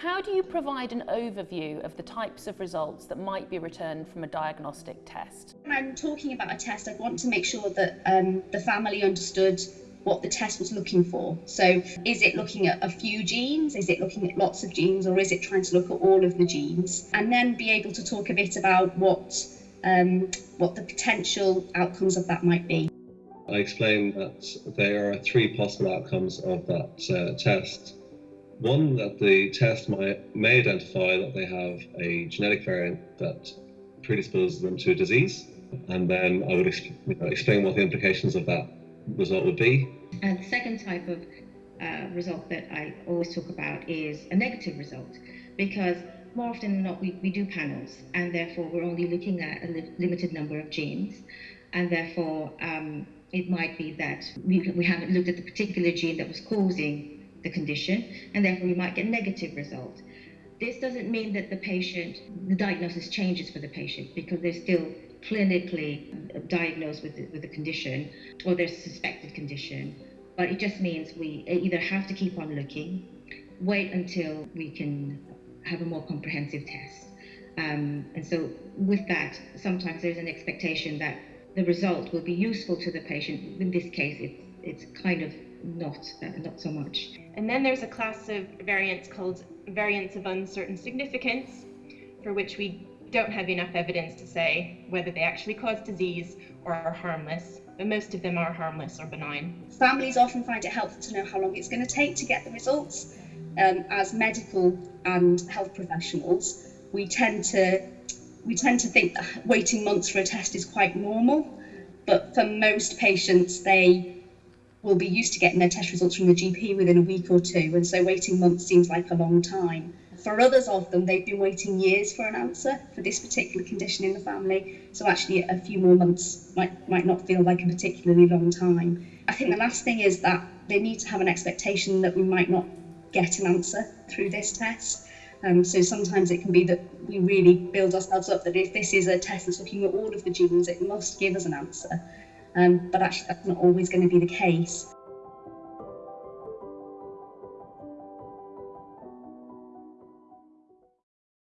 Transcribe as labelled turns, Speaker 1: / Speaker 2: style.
Speaker 1: How do you provide an overview of the types of results that might be returned from a diagnostic test?
Speaker 2: When I'm talking about a test, I want to make sure that um, the family understood what the test was looking for. So, is it looking at a few genes? Is it looking at lots of genes? Or is it trying to look at all of the genes? And then be able to talk a bit about what, um, what the potential outcomes of that might be.
Speaker 3: I explained that there are three possible outcomes of that uh, test. One, that the test might, may identify that they have a genetic variant that predisposes them to a disease, and then I would you know, explain what the implications of that result would be.
Speaker 4: And the second type of uh, result that I always talk about is a negative result, because more often than not, we, we do panels, and therefore we're only looking at a li limited number of genes, and therefore um, it might be that we, we haven't looked at the particular gene that was causing the condition, and therefore we might get negative result. This doesn't mean that the patient, the diagnosis changes for the patient because they're still clinically diagnosed with the, with the condition or their suspected condition. But it just means we either have to keep on looking, wait until we can have a more comprehensive test. Um, and so, with that, sometimes there's an expectation that the result will be useful to the patient. In this case, it's, it's kind of not, uh, not so much.
Speaker 5: And then there's a class of variants called variants of uncertain significance, for which we don't have enough evidence to say whether they actually cause disease or are harmless, but most of them are harmless or benign.
Speaker 2: Families often find it helpful to know how long it's going to take to get the results. Um, as medical and health professionals, we tend to we tend to think that waiting months for a test is quite normal, but for most patients, they will be used to getting their test results from the GP within a week or two, and so waiting months seems like a long time. For others of them, they've been waiting years for an answer for this particular condition in the family, so actually a few more months might, might not feel like a particularly long time. I think the last thing is that they need to have an expectation that we might not get an answer through this test. Um, so sometimes it can be that we really build ourselves up that if this is a test that's looking at all of the genes, it must give us an answer. Um, but actually, that's not always going to be the case.